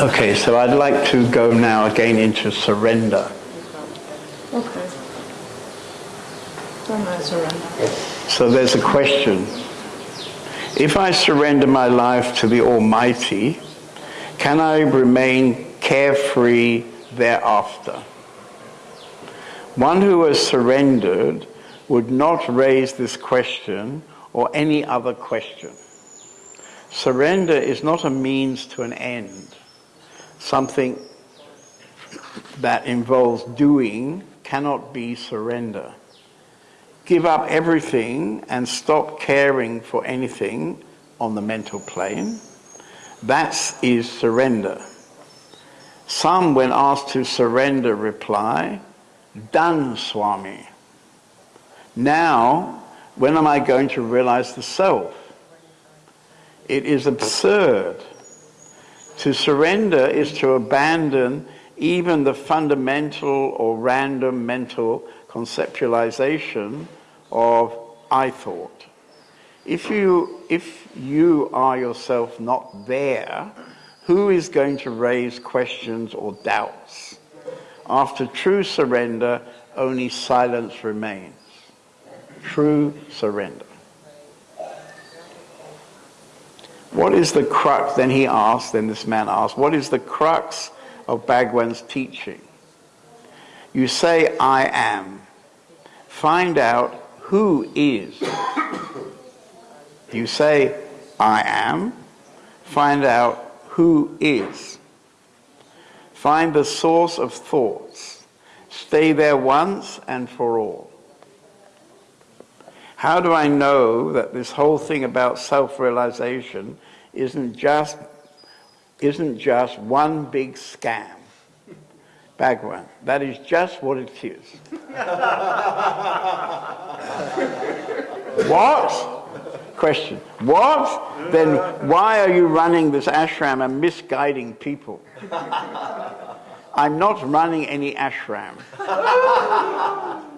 Okay, so I'd like to go now again into surrender. Okay. Surrender. So there's a question. If I surrender my life to the Almighty, can I remain carefree thereafter? One who has surrendered would not raise this question or any other question. Surrender is not a means to an end. Something that involves doing cannot be surrender. Give up everything and stop caring for anything on the mental plane. That is surrender. Some, when asked to surrender, reply, Done, Swami. Now, when am I going to realize the self? It is absurd. To surrender is to abandon even the fundamental or random mental conceptualization of I thought. If you, if you are yourself not there, who is going to raise questions or doubts? After true surrender, only silence remains. True surrender. What is the crux? Then he asked, then this man asked, what is the crux of Bhagwan's teaching? You say, I am. Find out who is. You say, I am. Find out who is. Find the source of thoughts. Stay there once and for all. How do I know that this whole thing about self-realization isn't just, isn't just one big scam? Bhagwan, that is just what it is. what? Question. What? Then why are you running this ashram and misguiding people? I'm not running any ashram.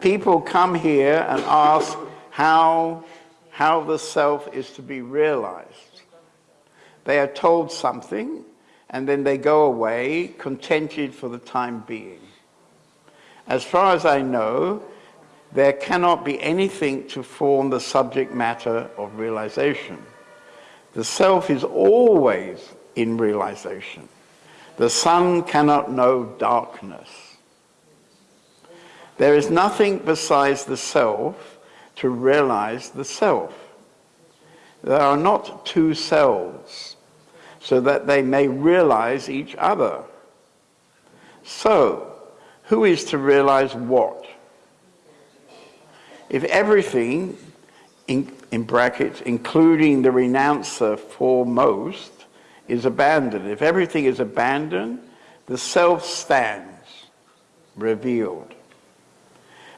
People come here and ask, how, how the self is to be realized. They are told something and then they go away contented for the time being. As far as I know, there cannot be anything to form the subject matter of realization. The self is always in realization. The sun cannot know darkness. There is nothing besides the self to realize the self. There are not two selves, so that they may realize each other. So, who is to realize what? If everything, in, in brackets, including the renouncer foremost, is abandoned, if everything is abandoned, the self stands revealed.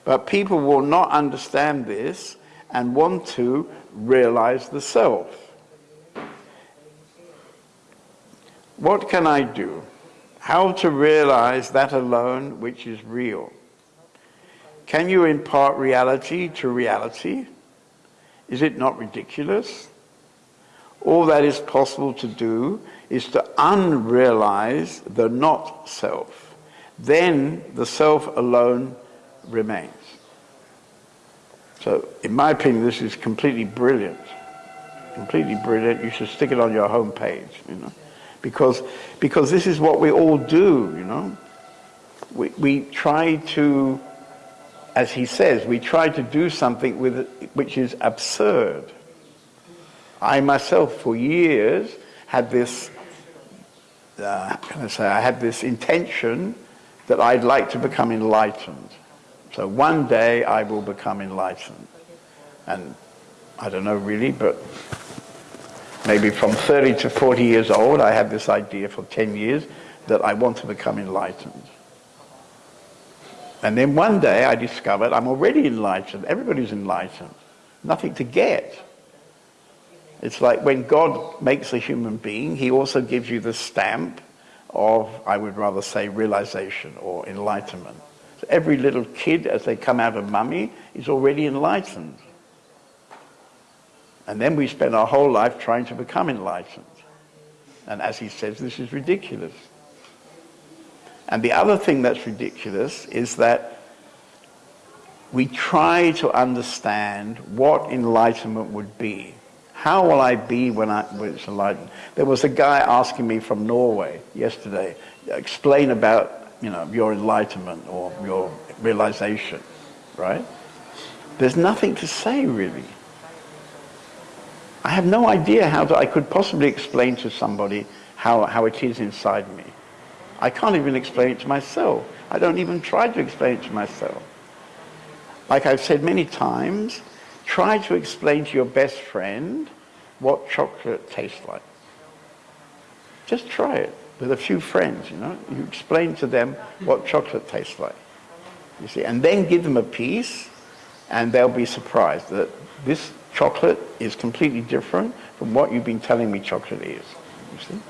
But people will not understand this and want to realize the self. What can I do? How to realize that alone which is real? Can you impart reality to reality? Is it not ridiculous? All that is possible to do is to unrealize the not self. Then the self alone remains. So, in my opinion, this is completely brilliant. Completely brilliant. You should stick it on your home page, you know, because, because this is what we all do, you know. We, we try to, as he says, we try to do something with which is absurd. I myself, for years, had this, uh, can I say, I had this intention that I'd like to become enlightened. So one day I will become enlightened. And I don't know really, but maybe from 30 to 40 years old, I had this idea for 10 years that I want to become enlightened. And then one day I discovered I'm already enlightened. Everybody's enlightened. Nothing to get. It's like when God makes a human being, he also gives you the stamp of, I would rather say, realization or enlightenment. So every little kid, as they come out of mummy, is already enlightened. And then we spend our whole life trying to become enlightened. And as he says, this is ridiculous. And the other thing that's ridiculous is that we try to understand what enlightenment would be. How will I be when, I, it's enlightened? There was a guy asking me from Norway yesterday, explain about you know, your enlightenment or your realization, right? There's nothing to say really. I have no idea how to, I could possibly explain to somebody how, how it is inside me. I can't even explain it to myself. I don't even try to explain it to myself. Like I've said many times, try to explain to your best friend what chocolate tastes like. Just try it with a few friends, you know. You explain to them what chocolate tastes like. You see, and then give them a piece and they'll be surprised that this chocolate is completely different from what you've been telling me chocolate is. You see?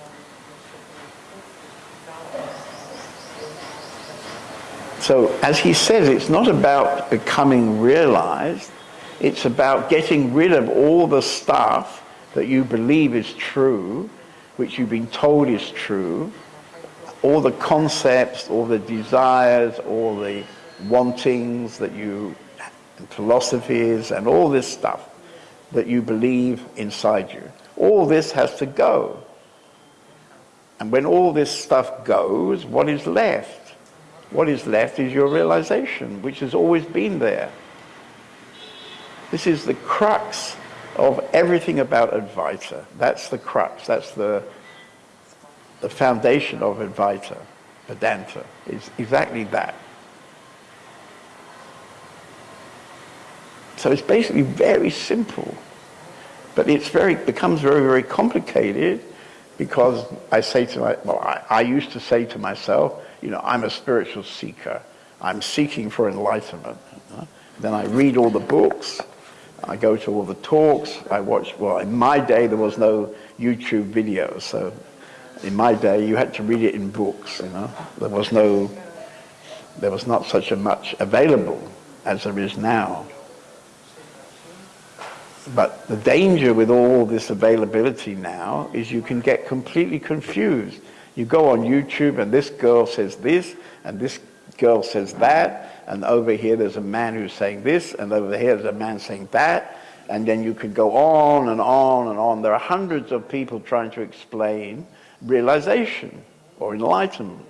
So, as he says, it's not about becoming realized, it's about getting rid of all the stuff that you believe is true, which you've been told is true, all the concepts, all the desires, all the wantings that you, philosophies, and all this stuff that you believe inside you. All this has to go. And when all this stuff goes, what is left? What is left is your realization, which has always been there. This is the crux of everything about Advaita. That's the crux. That's the, the foundation of Advaita, Vedanta, is exactly that. So it's basically very simple. But it's very, becomes very, very complicated because I say to my, well, I, I used to say to myself, you know, I'm a spiritual seeker. I'm seeking for enlightenment. Then I read all the books. I go to all the talks. I watch, well, in my day, there was no YouTube videos. So in my day, you had to read it in books, you know. There was no, there was not such a much available as there is now. But the danger with all this availability now is you can get completely confused you go on YouTube and this girl says this and this girl says that and over here there's a man who's saying this and over here there's a man saying that and then you could go on and on and on. There are hundreds of people trying to explain realization or enlightenment.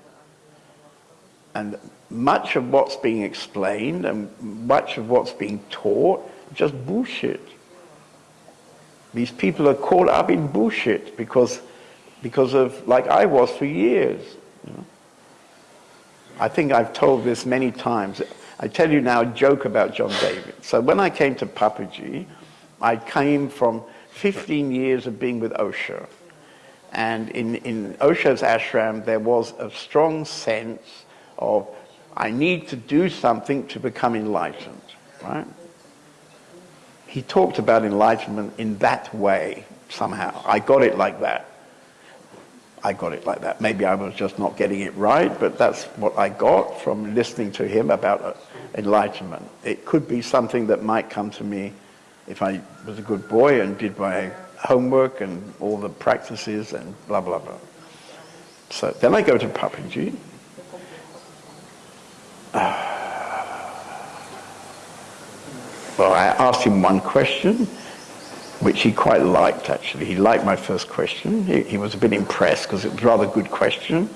And much of what's being explained and much of what's being taught just bullshit. These people are caught up in bullshit because because of, like I was for years. You know? I think I've told this many times. I tell you now a joke about John David. So when I came to Papaji, I came from 15 years of being with Osho. And in, in Osho's ashram, there was a strong sense of, I need to do something to become enlightened, right? He talked about enlightenment in that way, somehow. I got it like that. I got it like that. Maybe I was just not getting it right, but that's what I got from listening to him about uh, enlightenment. It could be something that might come to me if I was a good boy and did my homework and all the practices and blah, blah, blah. So then I go to Papaji. well, I asked him one question which he quite liked actually. He liked my first question. He, he was a bit impressed because it was a rather good question.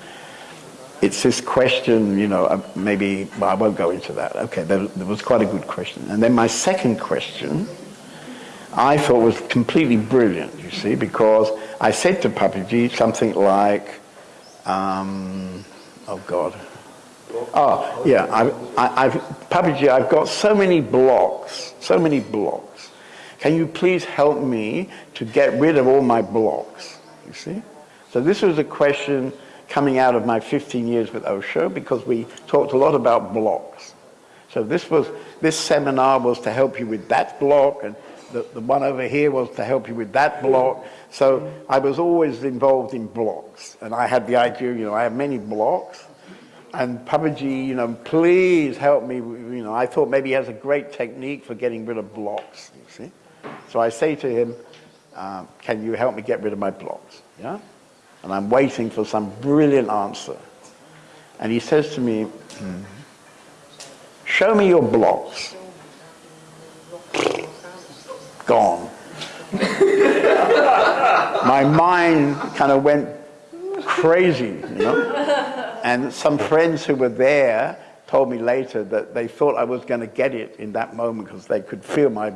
It's this question, you know, uh, maybe, well, I won't go into that. Okay, there, there was quite a good question. And then my second question, I thought was completely brilliant, you see, because I said to Papaji something like, um, oh God. Oh, yeah, I, I, I've, Papaji, I've got so many blocks, so many blocks can you please help me to get rid of all my blocks? You see? So this was a question coming out of my 15 years with Osho because we talked a lot about blocks. So this was this seminar was to help you with that block and the, the one over here was to help you with that block. So I was always involved in blocks. And I had the idea, you know, I have many blocks. And Papaji, you know, please help me. You know, I thought maybe he has a great technique for getting rid of blocks, you see. So I say to him, uh, can you help me get rid of my blocks? Yeah? And I'm waiting for some brilliant answer. And he says to me, show me your blocks. Gone. My mind kind of went crazy, you know. And some friends who were there told me later that they thought I was going to get it in that moment because they could feel my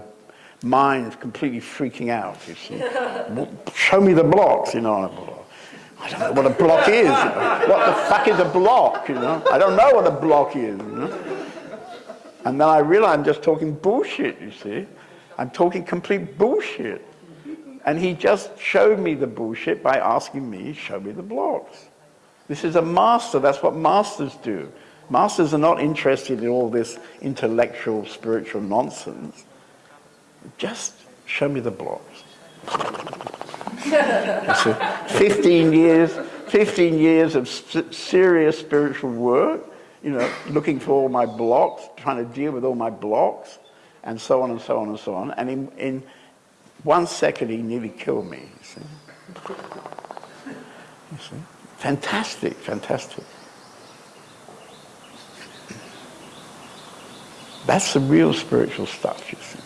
mind completely freaking out, you see. Show me the blocks, you know. I don't know what a block is. You know. What the fuck is a block, you know? I don't know what a block is, you know. And then I realize I'm just talking bullshit, you see. I'm talking complete bullshit. And he just showed me the bullshit by asking me, show me the blocks. This is a master. That's what masters do. Masters are not interested in all this intellectual, spiritual nonsense. Just show me the blocks. 15 years, 15 years of serious spiritual work, you know, looking for all my blocks, trying to deal with all my blocks, and so on and so on and so on. And in, in one second, he nearly killed me. You see? You see? Fantastic, fantastic. That's the real spiritual stuff, you see.